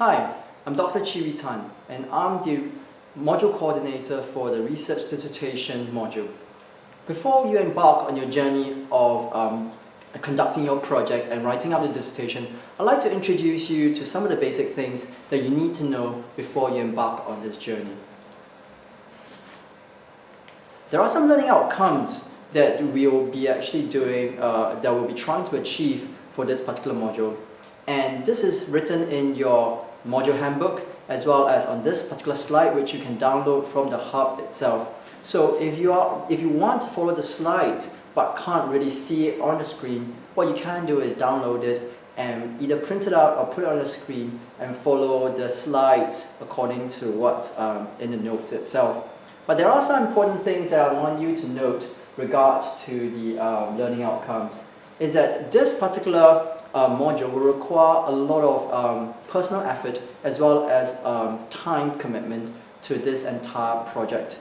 Hi, I'm Dr. Chiwi Tan and I'm the module coordinator for the research dissertation module. Before you embark on your journey of um, conducting your project and writing up the dissertation, I'd like to introduce you to some of the basic things that you need to know before you embark on this journey. There are some learning outcomes that we will be actually doing, uh, that we'll be trying to achieve for this particular module. And this is written in your module handbook as well as on this particular slide which you can download from the hub itself. So if you, are, if you want to follow the slides but can't really see it on the screen, what you can do is download it and either print it out or put it on the screen and follow the slides according to what's um, in the notes itself. But there are some important things that I want you to note regards to the um, learning outcomes is that this particular uh, module will require a lot of um, personal effort as well as um, time commitment to this entire project.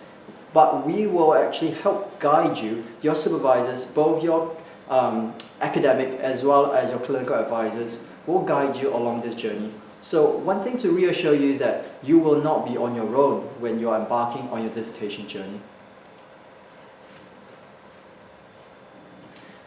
But we will actually help guide you, your supervisors, both your um, academic as well as your clinical advisors will guide you along this journey. So one thing to reassure you is that you will not be on your own when you are embarking on your dissertation journey.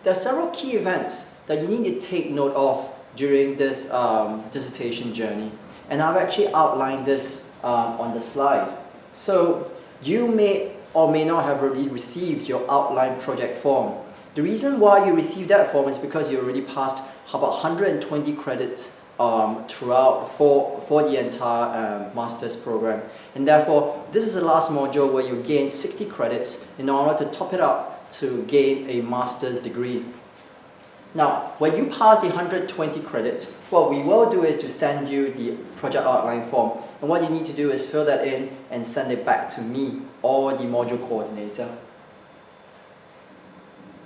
There are several key events that you need to take note of during this um, dissertation journey. And I've actually outlined this um, on the slide. So you may or may not have already received your outline project form. The reason why you received that form is because you already passed about 120 credits um, throughout for, for the entire um, master's program. And therefore, this is the last module where you gain 60 credits in order to top it up to gain a master's degree. Now, when you pass the 120 credits, what we will do is to send you the project outline form. And what you need to do is fill that in and send it back to me or the module coordinator.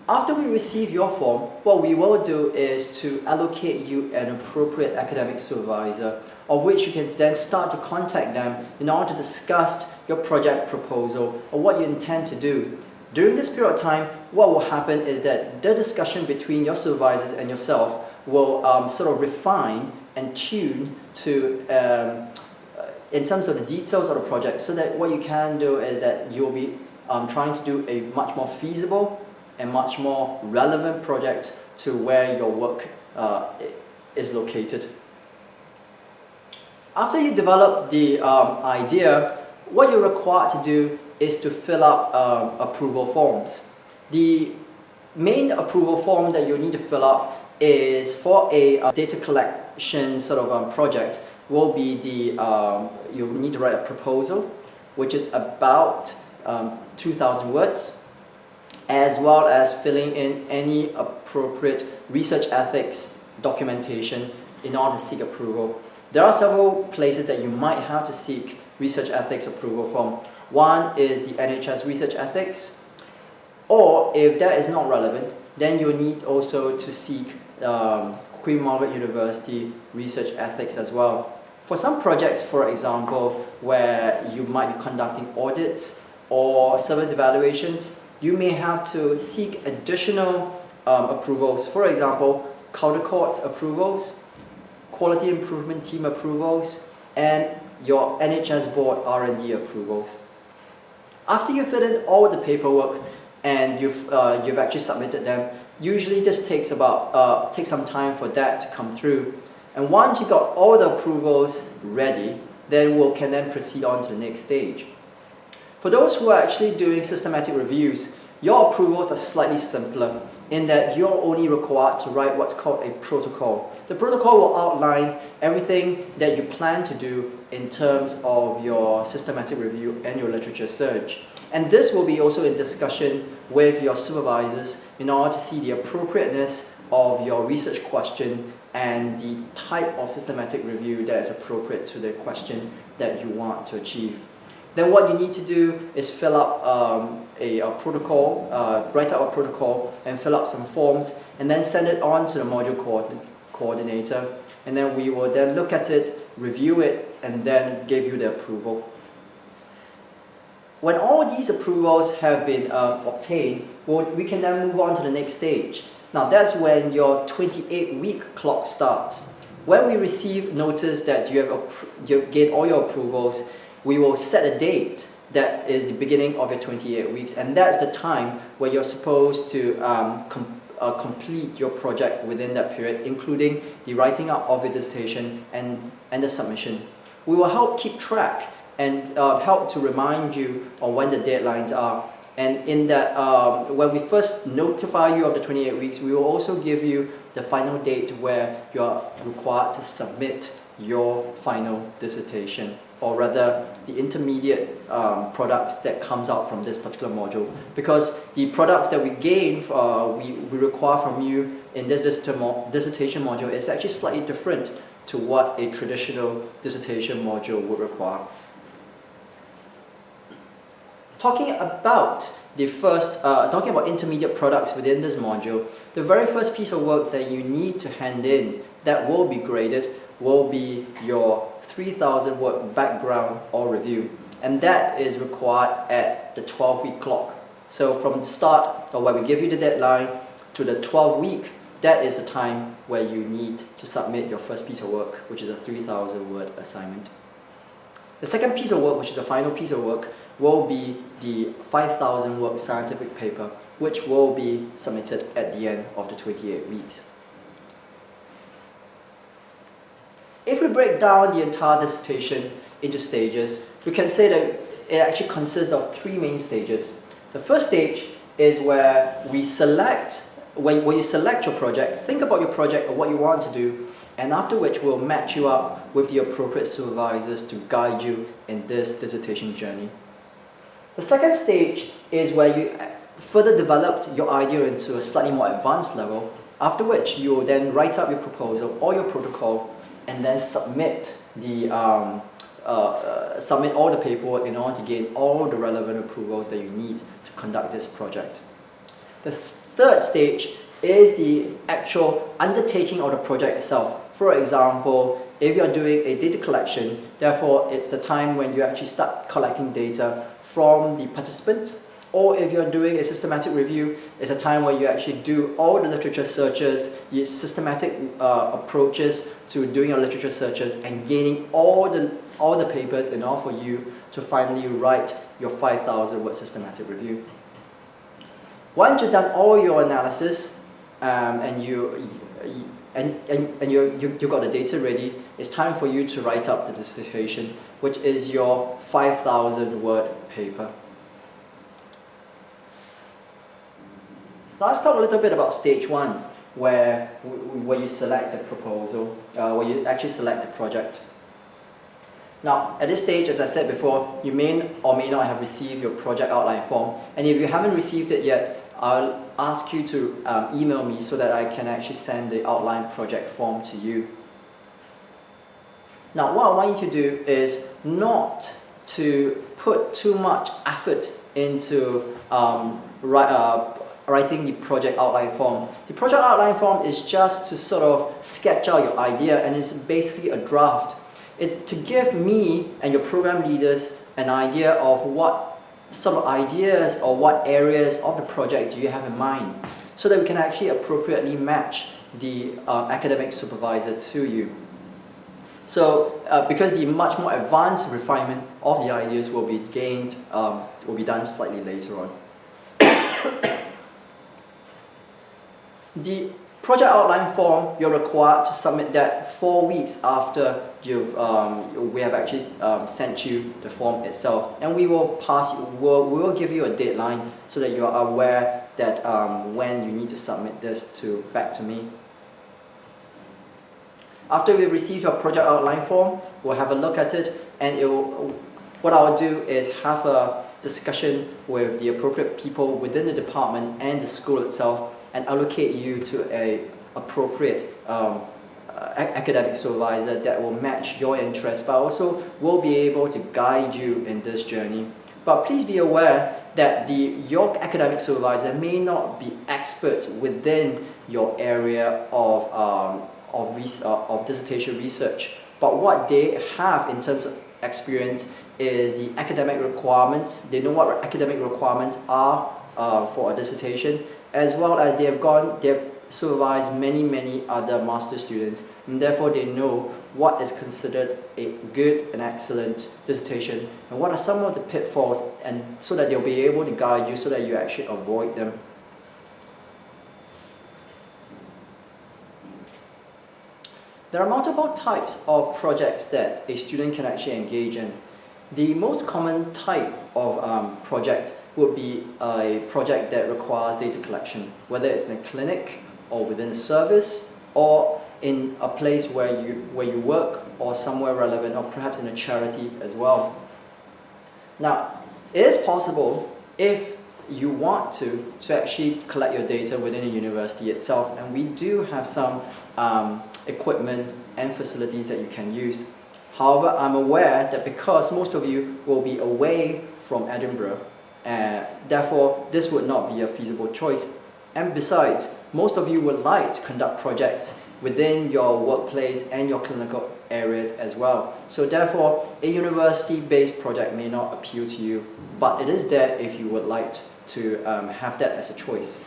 After we receive your form, what we will do is to allocate you an appropriate academic supervisor of which you can then start to contact them in order to discuss your project proposal or what you intend to do. During this period of time, what will happen is that the discussion between your supervisors and yourself will um, sort of refine and tune to um, in terms of the details of the project so that what you can do is that you'll be um, trying to do a much more feasible and much more relevant project to where your work uh, is located. After you develop the um, idea, what you're required to do is to fill up um, approval forms. The main approval form that you need to fill up is for a uh, data collection sort of um, project will be the, um, you need to write a proposal which is about um, 2,000 words as well as filling in any appropriate research ethics documentation in order to seek approval. There are several places that you might have to seek research ethics approval from. One is the NHS research ethics, or if that is not relevant, then you need also to seek um, Queen Margaret University research ethics as well. For some projects, for example, where you might be conducting audits or service evaluations, you may have to seek additional um, approvals. For example, Caldicott approvals, quality improvement team approvals, and your NHS board R&D approvals. After you fill in all the paperwork and you've, uh, you've actually submitted them, usually this takes about uh, takes some time for that to come through. And once you got all the approvals ready, then we can then proceed on to the next stage. For those who are actually doing systematic reviews, your approvals are slightly simpler in that you're only required to write what's called a protocol. The protocol will outline everything that you plan to do in terms of your systematic review and your literature search. And this will be also in discussion with your supervisors in order to see the appropriateness of your research question and the type of systematic review that is appropriate to the question that you want to achieve. Then what you need to do is fill up um, a, a, protocol, uh, write out a protocol and fill up some forms and then send it on to the module co coordinator and then we will then look at it, review it and then give you the approval. When all these approvals have been uh, obtained, we'll, we can then move on to the next stage. Now that's when your 28 week clock starts. When we receive notice that you have you get all your approvals, we will set a date that is the beginning of your 28 weeks and that's the time where you're supposed to um, com uh, complete your project within that period including the writing up of your dissertation and, and the submission. We will help keep track and uh, help to remind you on when the deadlines are and in that, um, when we first notify you of the 28 weeks, we will also give you the final date where you are required to submit your final dissertation or rather the intermediate um, products that comes out from this particular module because the products that we gain uh, we, we require from you in this dissertation module is actually slightly different to what a traditional dissertation module would require. Talking about the first, uh, talking about intermediate products within this module, the very first piece of work that you need to hand in that will be graded will be your 3000 word background or review and that is required at the 12 week clock. So from the start or where we give you the deadline to the 12 week, that is the time where you need to submit your first piece of work, which is a 3000 word assignment. The second piece of work, which is the final piece of work, will be the 5000 word scientific paper, which will be submitted at the end of the 28 weeks. If we break down the entire dissertation into stages, we can say that it actually consists of three main stages. The first stage is where we select, when, when you select your project, think about your project or what you want to do, and after which we'll match you up with the appropriate supervisors to guide you in this dissertation journey. The second stage is where you further developed your idea into a slightly more advanced level, after which you will then write up your proposal or your protocol and then submit the um, uh, uh, submit all the paperwork in order to gain all the relevant approvals that you need to conduct this project. The third stage is the actual undertaking of the project itself. For example, if you're doing a data collection, therefore it's the time when you actually start collecting data from the participants or if you're doing a systematic review, it's a time where you actually do all the literature searches, the systematic uh, approaches to doing your literature searches and gaining all the, all the papers in order for you to finally write your 5,000 word systematic review. Once you've done all your analysis um, and you, and, and, and you, you, you got the data ready, it's time for you to write up the dissertation, which is your 5,000 word paper. Let's talk a little bit about stage one, where, where you select the proposal, uh, where you actually select the project. Now, at this stage, as I said before, you may or may not have received your project outline form. And if you haven't received it yet, I'll ask you to um, email me so that I can actually send the outline project form to you. Now, what I want you to do is not to put too much effort into um, write, uh, writing the project outline form. The project outline form is just to sort of sketch out your idea and it's basically a draft. It's to give me and your program leaders an idea of what sort of ideas or what areas of the project do you have in mind so that we can actually appropriately match the uh, academic supervisor to you. So uh, because the much more advanced refinement of the ideas will be gained, um, will be done slightly later on. The project outline form, you're required to submit that four weeks after you've, um, we have actually um, sent you the form itself. And we will pass, we'll, we will give you a deadline so that you are aware that um, when you need to submit this to back to me. After we receive your project outline form, we'll have a look at it and it will, what I'll do is have a discussion with the appropriate people within the department and the school itself and allocate you to a appropriate um, uh, academic supervisor that will match your interests but also will be able to guide you in this journey. But please be aware that the, your academic supervisor may not be experts within your area of, um, of, uh, of dissertation research. But what they have in terms of experience is the academic requirements. They know what academic requirements are uh, for a dissertation as well as they have gone, they've supervise many, many other master students, and therefore they know what is considered a good and excellent dissertation, and what are some of the pitfalls, and so that they'll be able to guide you so that you actually avoid them. There are multiple types of projects that a student can actually engage in. The most common type of um, project would be a project that requires data collection, whether it's in a clinic or within a service or in a place where you, where you work or somewhere relevant or perhaps in a charity as well. Now, it is possible if you want to, to actually collect your data within a university itself and we do have some um, equipment and facilities that you can use. However, I'm aware that because most of you will be away from Edinburgh, uh, therefore this would not be a feasible choice. And besides, most of you would like to conduct projects within your workplace and your clinical areas as well. So therefore, a university-based project may not appeal to you, but it is there if you would like to um, have that as a choice.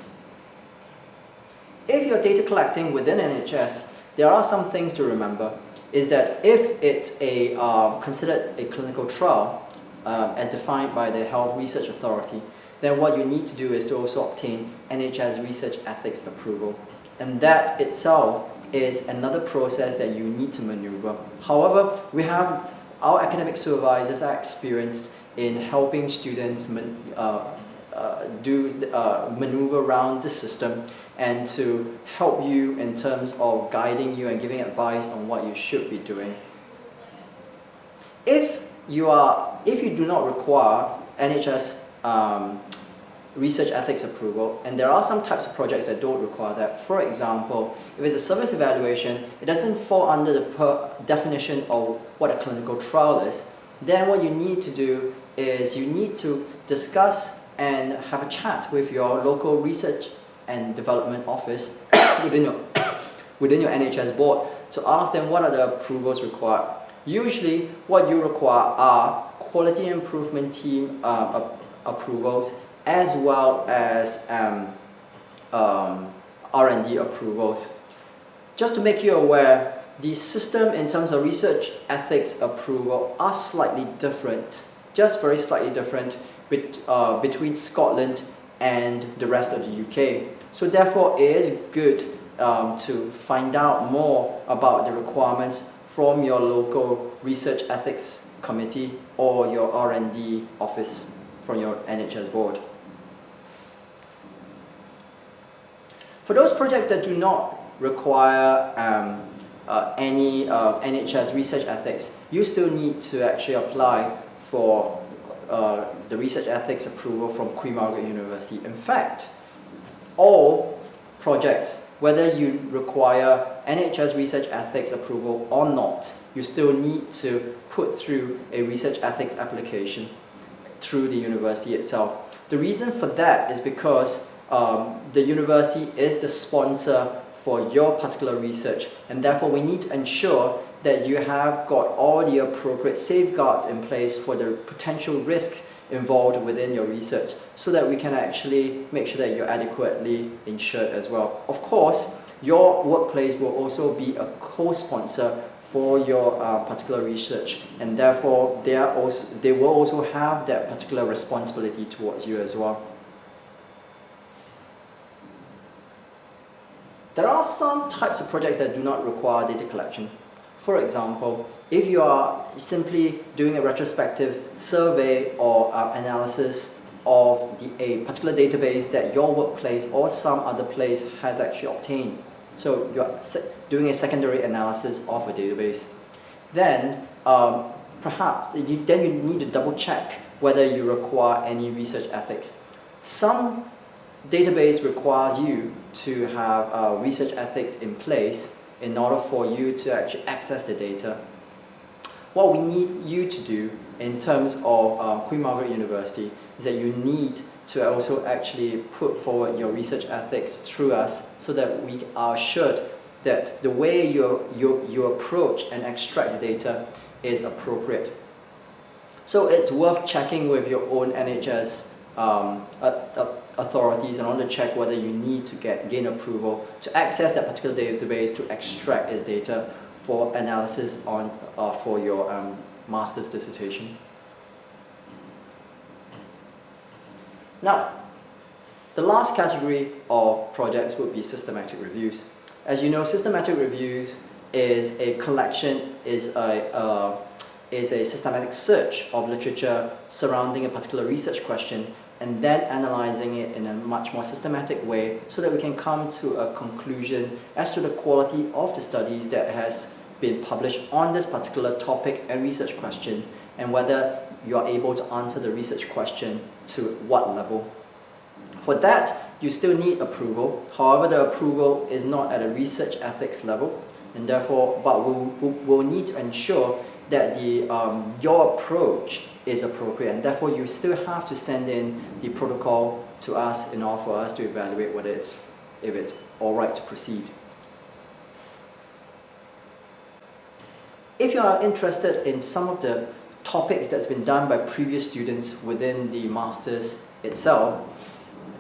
If you're data collecting within NHS, there are some things to remember. Is that if it's a uh, considered a clinical trial, uh, as defined by the Health Research Authority, then what you need to do is to also obtain NHS Research Ethics approval. And that itself is another process that you need to maneuver. However, we have our academic supervisors are experienced in helping students uh, uh, do uh, maneuver around the system and to help you in terms of guiding you and giving advice on what you should be doing. If you are, if you do not require NHS um, research ethics approval, and there are some types of projects that don't require that. For example, if it's a service evaluation, it doesn't fall under the definition of what a clinical trial is, then what you need to do is you need to discuss and have a chat with your local research and development office within your, within your NHS board to ask them what are the approvals required. Usually, what you require are quality improvement team uh, approvals as well as um, um, R&D approvals. Just to make you aware, the system in terms of research ethics approval are slightly different, just very slightly different bet uh, between Scotland and the rest of the UK. So therefore it is good um, to find out more about the requirements from your local research ethics committee or your R&D office from your NHS board. For those projects that do not require um, uh, any uh, NHS research ethics, you still need to actually apply for uh, the research ethics approval from Queen Margaret University. In fact, all projects, whether you require NHS research ethics approval or not, you still need to put through a research ethics application through the university itself. The reason for that is because um, the university is the sponsor for your particular research and therefore we need to ensure that you have got all the appropriate safeguards in place for the potential risk involved within your research so that we can actually make sure that you're adequately insured as well. Of course, your workplace will also be a co-sponsor for your uh, particular research and therefore they, are also, they will also have that particular responsibility towards you as well. There are some types of projects that do not require data collection. For example, if you are simply doing a retrospective survey or uh, analysis of the, a particular database that your workplace or some other place has actually obtained, so you're doing a secondary analysis of a database, then um, perhaps you, then you need to double check whether you require any research ethics. Some database requires you to have uh, research ethics in place in order for you to actually access the data. What we need you to do in terms of uh, Queen Margaret University is that you need to also actually put forward your research ethics through us so that we are assured that the way you, you, you approach and extract the data is appropriate. So it's worth checking with your own NHS um, authorities in order to check whether you need to get gain approval to access that particular database to extract its data for analysis on uh, for your um, master's dissertation. Now, the last category of projects would be systematic reviews. As you know, systematic reviews is a collection, is a, uh, is a systematic search of literature surrounding a particular research question and then analyzing it in a much more systematic way so that we can come to a conclusion as to the quality of the studies that has been published on this particular topic and research question and whether you are able to answer the research question to what level. For that, you still need approval. However, the approval is not at a research ethics level and therefore, but we'll, we'll need to ensure that the, um, your approach is appropriate and therefore you still have to send in the protocol to us in order for us to evaluate whether it's, if it's alright to proceed. If you are interested in some of the topics that's been done by previous students within the Masters itself,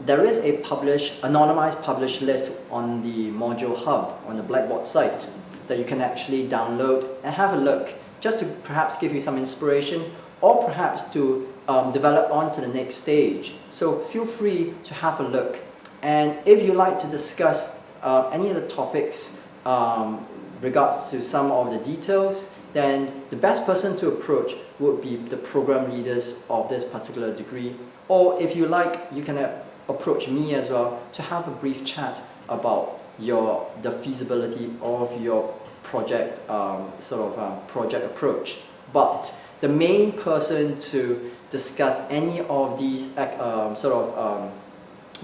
there is a published, anonymized published list on the Module Hub on the Blackboard site that you can actually download and have a look just to perhaps give you some inspiration or perhaps to um, develop on to the next stage. So feel free to have a look. And if you like to discuss uh, any of the topics um, regards to some of the details, then the best person to approach would be the program leaders of this particular degree. Or if you like, you can uh, approach me as well to have a brief chat about your the feasibility of your project um, sort of um, project approach. But the main person to discuss any of these um, sort of um,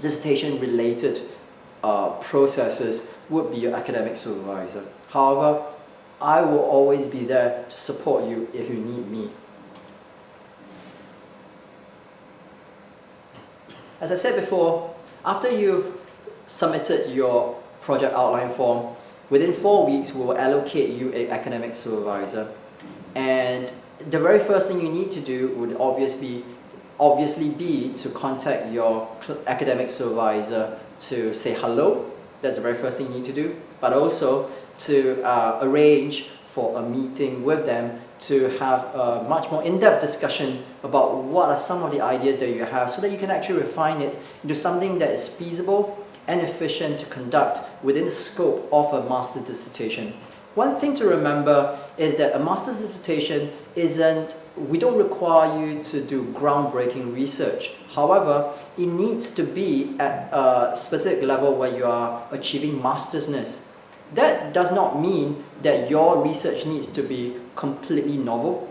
dissertation related uh, processes would be your academic supervisor. However, I will always be there to support you if you need me. As I said before, after you've submitted your project outline form, within four weeks we will allocate you an academic supervisor. And the very first thing you need to do would obviously, obviously be to contact your academic supervisor to say hello. That's the very first thing you need to do. But also to uh, arrange for a meeting with them to have a much more in-depth discussion about what are some of the ideas that you have so that you can actually refine it into something that is feasible and efficient to conduct within the scope of a master's dissertation. One thing to remember is that a master's dissertation isn't, we don't require you to do groundbreaking research. However, it needs to be at a specific level where you are achieving mastersness. That does not mean that your research needs to be completely novel,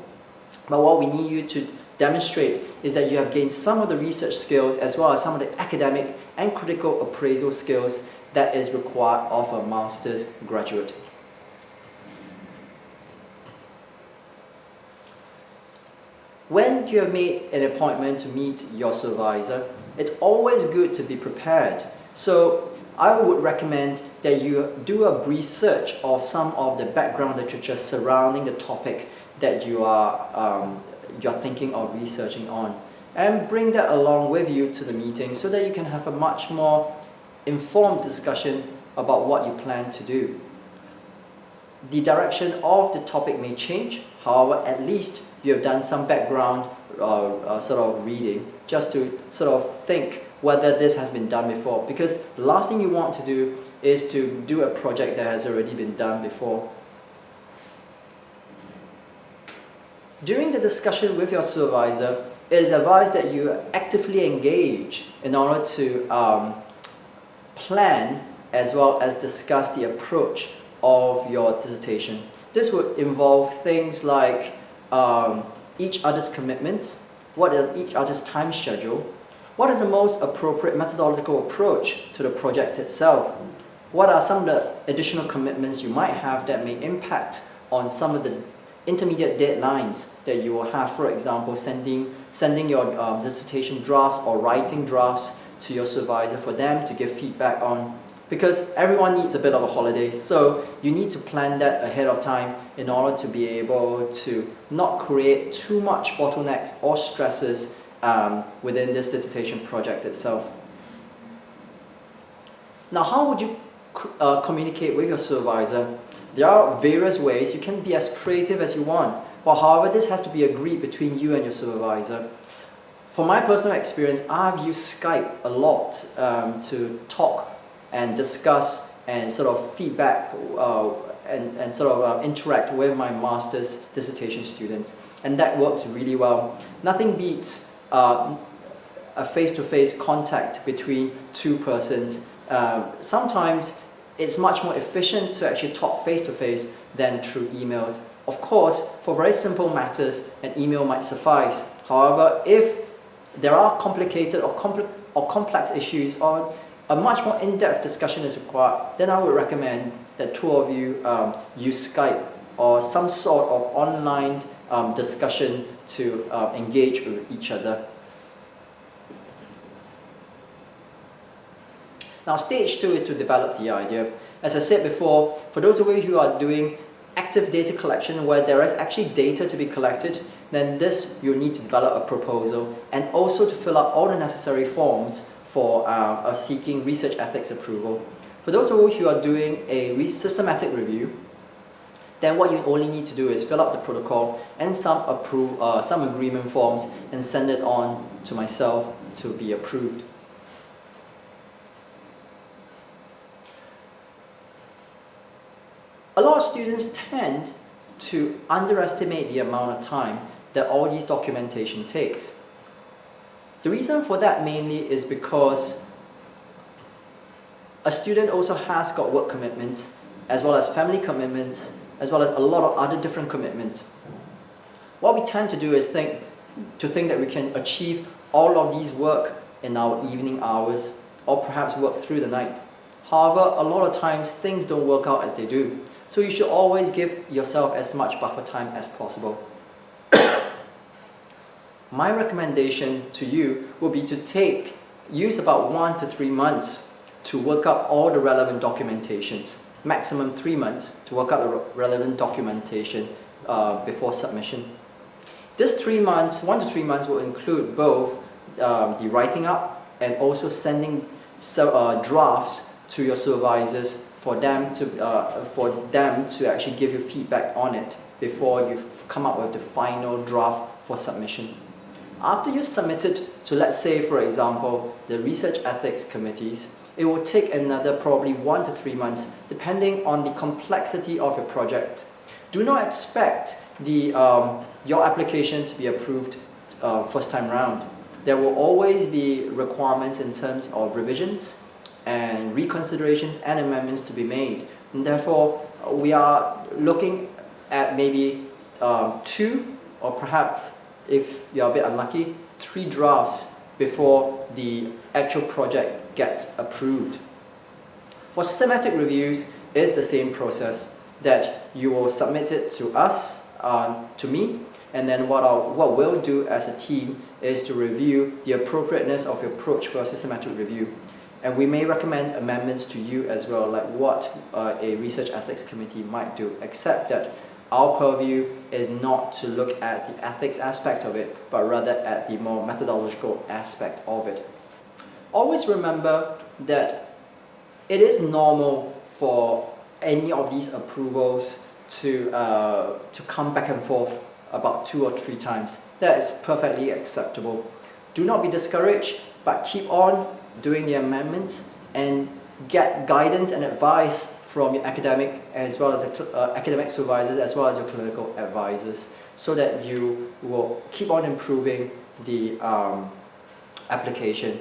but what we need you to demonstrate is that you have gained some of the research skills as well as some of the academic and critical appraisal skills that is required of a master's graduate. When you have made an appointment to meet your supervisor, it's always good to be prepared. So I would recommend that you do a brief search of some of the background literature surrounding the topic that you are um, you're thinking of researching on and bring that along with you to the meeting so that you can have a much more informed discussion about what you plan to do. The direction of the topic may change, however, at least you have done some background uh, uh, sort of reading just to sort of think whether this has been done before because the last thing you want to do is to do a project that has already been done before. During the discussion with your supervisor, it is advised that you actively engage in order to um, plan as well as discuss the approach of your dissertation. This would involve things like um, each other's commitments, what is each other's time schedule, what is the most appropriate methodological approach to the project itself, what are some of the additional commitments you might have that may impact on some of the intermediate deadlines that you will have, for example, sending, sending your um, dissertation drafts or writing drafts to your supervisor for them to give feedback on because everyone needs a bit of a holiday so you need to plan that ahead of time in order to be able to not create too much bottlenecks or stresses um, within this dissertation project itself. Now, how would you uh, communicate with your supervisor? There are various ways. You can be as creative as you want. But however, this has to be agreed between you and your supervisor. For my personal experience, I've used Skype a lot um, to talk and discuss and sort of feedback uh, and, and sort of uh, interact with my master's dissertation students. And that works really well. Nothing beats uh, a face-to-face -face contact between two persons. Um, sometimes it's much more efficient to actually talk face-to-face -face than through emails. Of course, for very simple matters, an email might suffice. However, if there are complicated or, compl or complex issues or a much more in-depth discussion is required, then I would recommend that two of you um, use Skype or some sort of online um, discussion to uh, engage with each other. Now stage two is to develop the idea. As I said before, for those of you who are doing active data collection where there is actually data to be collected, then this you need to develop a proposal and also to fill out all the necessary forms for uh, seeking research ethics approval. For those of you who are doing a systematic review, then what you only need to do is fill out the protocol and some uh, some agreement forms and send it on to myself to be approved. A lot of students tend to underestimate the amount of time that all these documentation takes. The reason for that mainly is because a student also has got work commitments as well as family commitments as well as a lot of other different commitments. What we tend to do is think to think that we can achieve all of these work in our evening hours or perhaps work through the night. However, a lot of times things don't work out as they do. So you should always give yourself as much buffer time as possible. My recommendation to you will be to take, use about one to three months to work up all the relevant documentations, maximum three months to work up the relevant documentation uh, before submission. This three months, one to three months will include both um, the writing up and also sending so, uh, drafts to your supervisors for them to uh, for them to actually give you feedback on it before you've come up with the final draft for submission. After you submit it to let's say for example the research ethics committees, it will take another probably one to three months depending on the complexity of your project. Do not expect the, um, your application to be approved uh, first time round. There will always be requirements in terms of revisions and reconsiderations and amendments to be made. And therefore, we are looking at maybe um, two or perhaps, if you're a bit unlucky, three drafts before the actual project gets approved. For systematic reviews, it's the same process that you will submit it to us, um, to me, and then what, I'll, what we'll do as a team is to review the appropriateness of your approach for a systematic review. And we may recommend amendments to you as well, like what uh, a research ethics committee might do, except that our purview is not to look at the ethics aspect of it, but rather at the more methodological aspect of it. Always remember that it is normal for any of these approvals to, uh, to come back and forth about two or three times. That is perfectly acceptable. Do not be discouraged, but keep on doing the amendments and get guidance and advice from your academic as well as uh, academic supervisors as well as your clinical advisors so that you will keep on improving the um, application.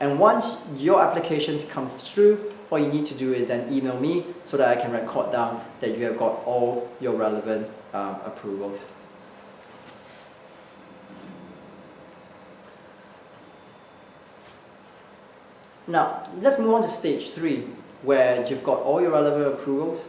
And once your applications come through, all you need to do is then email me so that I can record down that you have got all your relevant um, approvals. Now, let's move on to stage three, where you've got all your relevant approvals.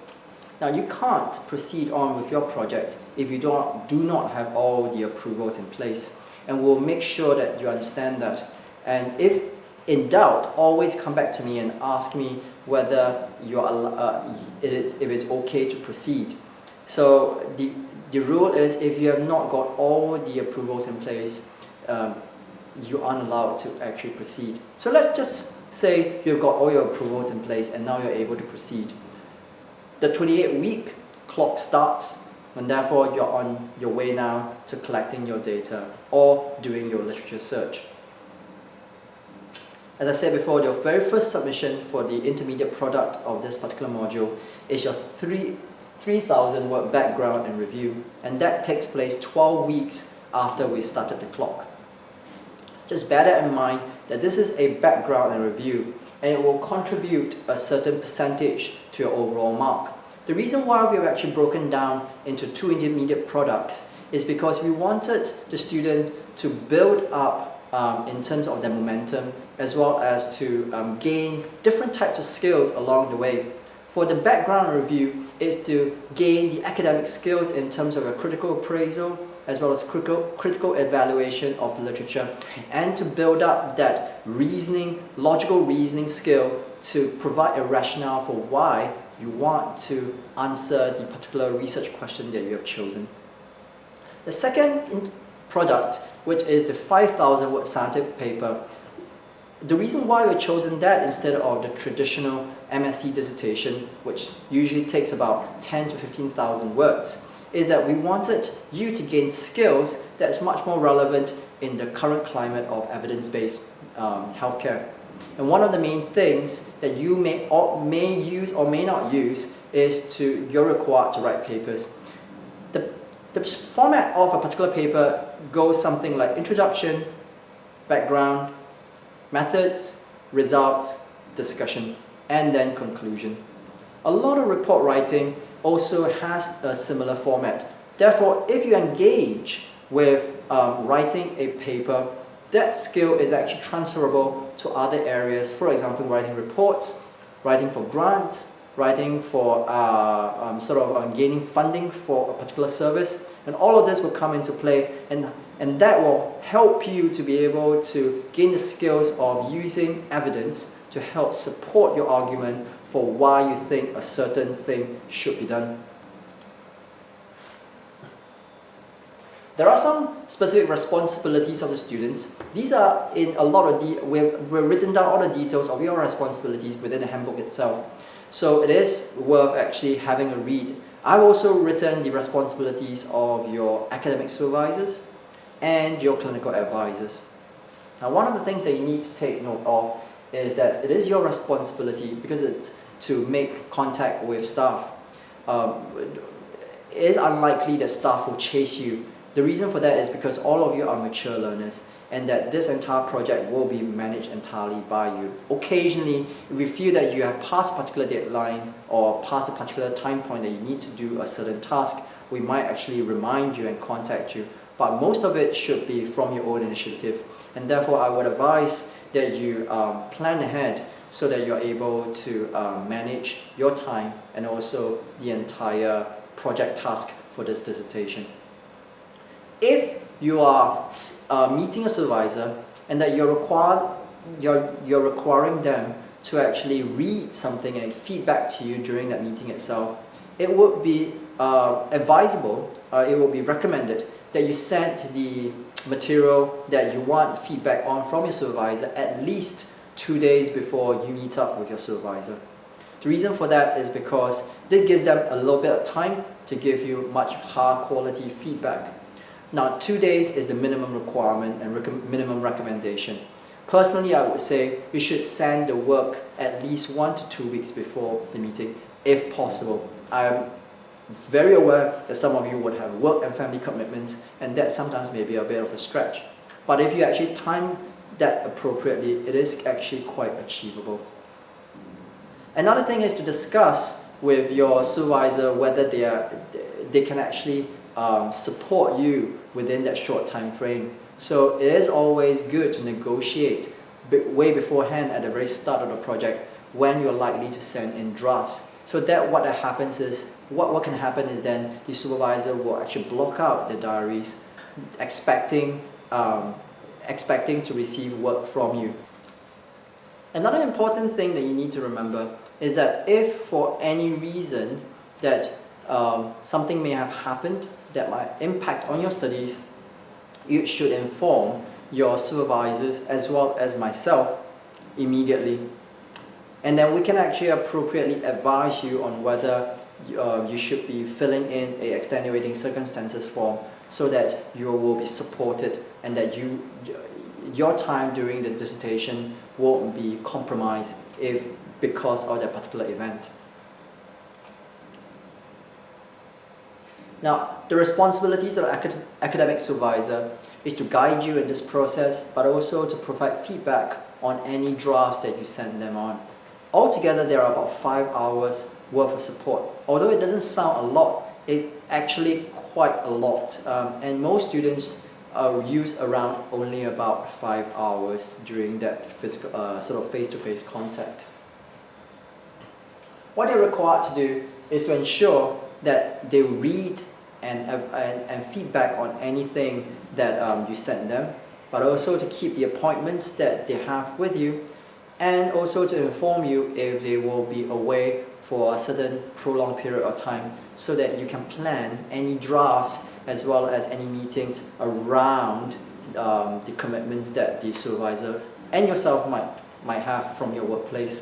Now, you can't proceed on with your project if you don't, do not have all the approvals in place. And we'll make sure that you understand that. And if in doubt, always come back to me and ask me whether you are, uh, it is, if it's okay to proceed. So the, the rule is if you have not got all the approvals in place, um, you aren't allowed to actually proceed. So let's just Say you've got all your approvals in place and now you're able to proceed. The 28 week clock starts and therefore you're on your way now to collecting your data or doing your literature search. As I said before, your very first submission for the intermediate product of this particular module is your 3 3000 word background and review and that takes place 12 weeks after we started the clock. Just bear that in mind that this is a background and review and it will contribute a certain percentage to your overall mark. The reason why we've actually broken down into two intermediate products is because we wanted the student to build up um, in terms of their momentum as well as to um, gain different types of skills along the way. For the background review is to gain the academic skills in terms of a critical appraisal as well as critical, critical evaluation of the literature and to build up that reasoning, logical reasoning skill to provide a rationale for why you want to answer the particular research question that you have chosen. The second product, which is the 5,000 word scientific paper, the reason why we've chosen that instead of the traditional MSc dissertation, which usually takes about 10 to 15,000 words, is that we wanted you to gain skills that's much more relevant in the current climate of evidence-based um, healthcare. And one of the main things that you may, or may use or may not use is to, you're required to write papers. The, the format of a particular paper goes something like introduction, background, methods, results, discussion, and then conclusion. A lot of report writing also has a similar format. Therefore, if you engage with um, writing a paper, that skill is actually transferable to other areas. For example, writing reports, writing for grants, writing for uh, um, sort of um, gaining funding for a particular service. And all of this will come into play and and that will help you to be able to gain the skills of using evidence to help support your argument for why you think a certain thing should be done. There are some specific responsibilities of the students. These are in a lot of, we've, we've written down all the details of your responsibilities within the handbook itself. So it is worth actually having a read. I've also written the responsibilities of your academic supervisors, and your clinical advisors. Now one of the things that you need to take note of is that it is your responsibility because it's to make contact with staff. Um, it is unlikely that staff will chase you. The reason for that is because all of you are mature learners and that this entire project will be managed entirely by you. Occasionally, if you feel that you have passed a particular deadline or passed a particular time point that you need to do a certain task, we might actually remind you and contact you but most of it should be from your own initiative. And therefore, I would advise that you um, plan ahead so that you're able to um, manage your time and also the entire project task for this dissertation. If you are uh, meeting a supervisor and that you're required, you're, you're requiring them to actually read something and feedback to you during that meeting itself, it would be uh, advisable, uh, it would be recommended that you send the material that you want feedback on from your supervisor at least two days before you meet up with your supervisor. The reason for that is because this gives them a little bit of time to give you much higher quality feedback. Now, two days is the minimum requirement and rec minimum recommendation. Personally, I would say you should send the work at least one to two weeks before the meeting, if possible. I'm very aware that some of you would have work and family commitments and that sometimes may be a bit of a stretch. But if you actually time that appropriately, it is actually quite achievable. Another thing is to discuss with your supervisor whether they, are, they can actually um, support you within that short time frame. So it is always good to negotiate way beforehand at the very start of the project when you're likely to send in drafts. So that what happens is what, what can happen is then the supervisor will actually block out the diaries expecting, um, expecting to receive work from you. Another important thing that you need to remember is that if for any reason that um, something may have happened that might impact on your studies, you should inform your supervisors as well as myself immediately. And then we can actually appropriately advise you on whether uh, you should be filling in a extenuating circumstances form so that you will be supported and that you, your time during the dissertation won't be compromised if because of that particular event. Now, the responsibilities of acad academic supervisor is to guide you in this process, but also to provide feedback on any drafts that you send them on. Altogether, there are about five hours worth of support. Although it doesn't sound a lot, it's actually quite a lot. Um, and most students uh, use around only about five hours during that physical, uh, sort of face-to-face -face contact. What they're required to do is to ensure that they read and, and, and feedback on anything that um, you send them, but also to keep the appointments that they have with you, and also to inform you if they will be away for a certain prolonged period of time so that you can plan any drafts as well as any meetings around um, the commitments that the supervisors and yourself might, might have from your workplace.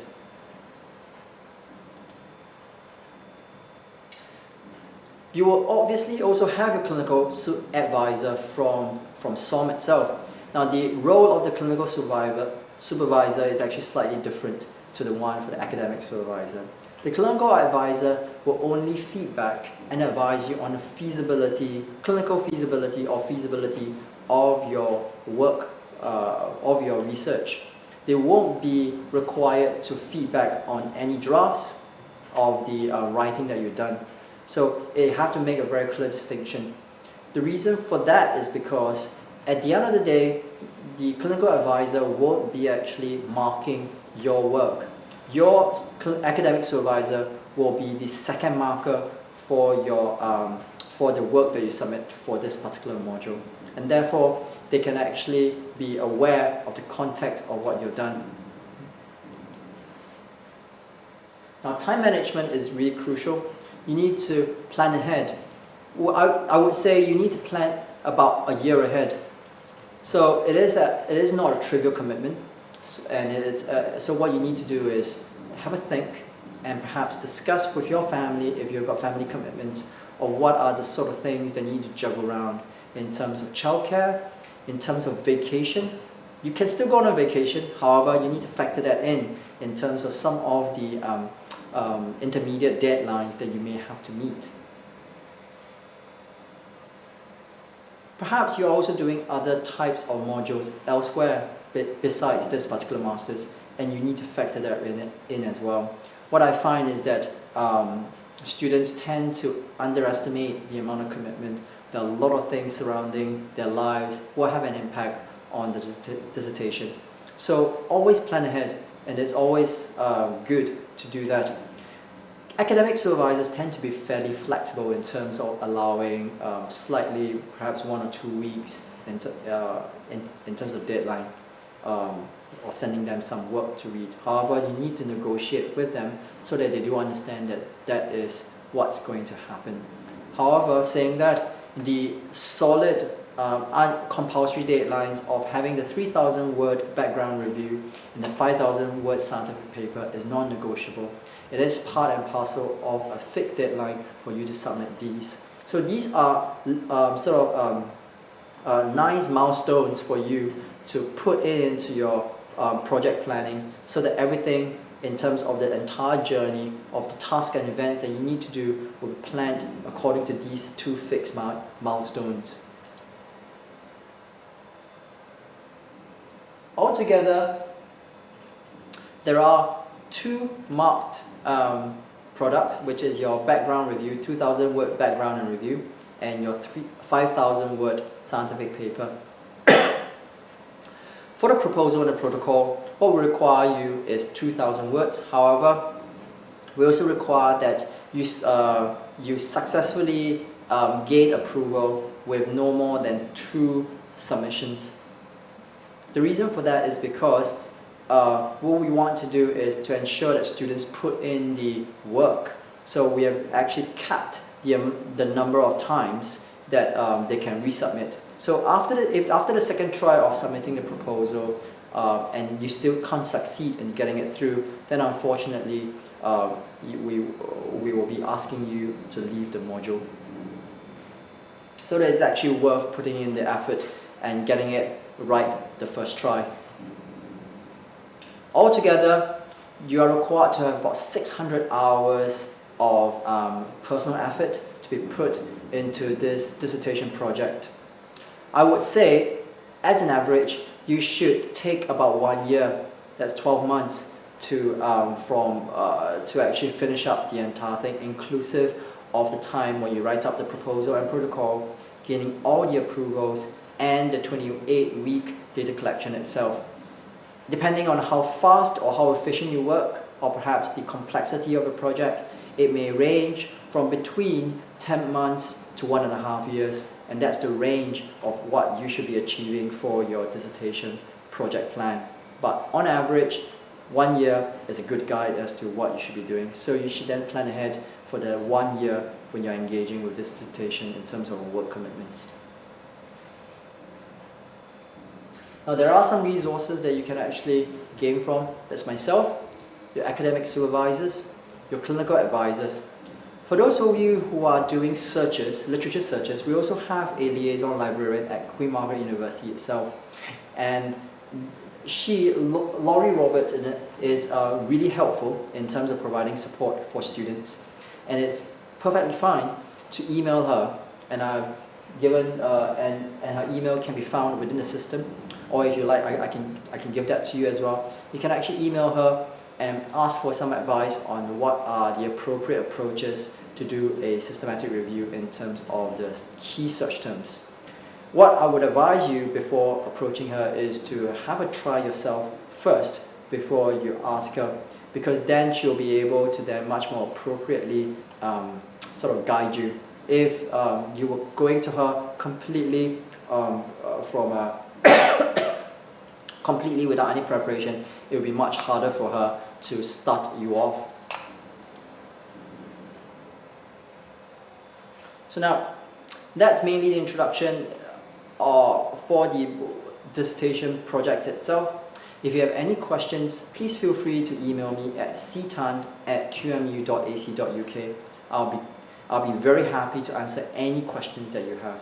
You will obviously also have your clinical advisor from, from SOM itself. Now the role of the clinical supervisor, supervisor is actually slightly different to the one for the academic supervisor. The clinical advisor will only feedback and advise you on the feasibility, clinical feasibility or feasibility of your work, uh, of your research. They won't be required to feedback on any drafts of the uh, writing that you've done. So they have to make a very clear distinction. The reason for that is because at the end of the day, the clinical advisor won't be actually marking your work your academic supervisor will be the second marker for your um, for the work that you submit for this particular module and therefore they can actually be aware of the context of what you've done. Now time management is really crucial. You need to plan ahead. Well, I, I would say you need to plan about a year ahead. So it is, a, it is not a trivial commitment and it's, uh, so what you need to do is have a think and perhaps discuss with your family if you've got family commitments or what are the sort of things that you need to juggle around in terms of childcare, in terms of vacation. You can still go on a vacation, however, you need to factor that in in terms of some of the um, um, intermediate deadlines that you may have to meet. Perhaps you're also doing other types of modules elsewhere besides this particular master's and you need to factor that in, in as well. What I find is that um, students tend to underestimate the amount of commitment. There are a lot of things surrounding their lives will have an impact on the dissertation. So always plan ahead and it's always uh, good to do that. Academic supervisors tend to be fairly flexible in terms of allowing um, slightly, perhaps one or two weeks in, uh, in, in terms of deadline. Um, of sending them some work to read. However, you need to negotiate with them so that they do understand that that is what's going to happen. However, saying that the solid um, compulsory deadlines of having the 3,000 word background review and the 5,000 word scientific paper is non-negotiable. It is part and parcel of a fixed deadline for you to submit these. So these are um, sort of um, uh, nice milestones for you to put it into your um, project planning so that everything in terms of the entire journey of the tasks and events that you need to do will be planned according to these two fixed milestones. Altogether, there are two marked um, products, which is your background review, 2,000 word background and review, and your 5,000 word scientific paper. For the proposal and the protocol, what we require you is 2,000 words. However, we also require that you, uh, you successfully um, gain approval with no more than two submissions. The reason for that is because uh, what we want to do is to ensure that students put in the work. So we have actually capped the, um, the number of times that um, they can resubmit. So after the, if, after the second try of submitting the proposal, uh, and you still can't succeed in getting it through, then unfortunately um, we, we will be asking you to leave the module. So that it's actually worth putting in the effort and getting it right the first try. Altogether, you are required to have about 600 hours of um, personal effort to be put into this dissertation project. I would say, as an average, you should take about one year, that's 12 months, to, um, from, uh, to actually finish up the entire thing, inclusive of the time when you write up the proposal and protocol, gaining all the approvals, and the 28-week data collection itself. Depending on how fast or how efficient you work, or perhaps the complexity of a project, it may range from between 10 months to one and a half years, and that's the range of what you should be achieving for your dissertation project plan. But on average, one year is a good guide as to what you should be doing. So you should then plan ahead for the one year when you're engaging with dissertation in terms of work commitments. Now there are some resources that you can actually gain from. That's myself, your academic supervisors, your clinical advisors. For those of you who are doing searches, literature searches, we also have a liaison librarian at Queen Margaret University itself. And she, Laurie Roberts, is uh, really helpful in terms of providing support for students. And it's perfectly fine to email her. And I've given, uh, and, and her email can be found within the system. Or if you like, I, I, can, I can give that to you as well. You can actually email her and ask for some advice on what are the appropriate approaches to do a systematic review in terms of the key search terms. What I would advise you before approaching her is to have a try yourself first before you ask her because then she'll be able to then much more appropriately um, sort of guide you. If um, you were going to her completely um, uh, from a completely without any preparation, it will be much harder for her to start you off. So now, that's mainly the introduction uh, for the dissertation project itself. If you have any questions, please feel free to email me at ctan at qmu.ac.uk. I'll be, I'll be very happy to answer any questions that you have.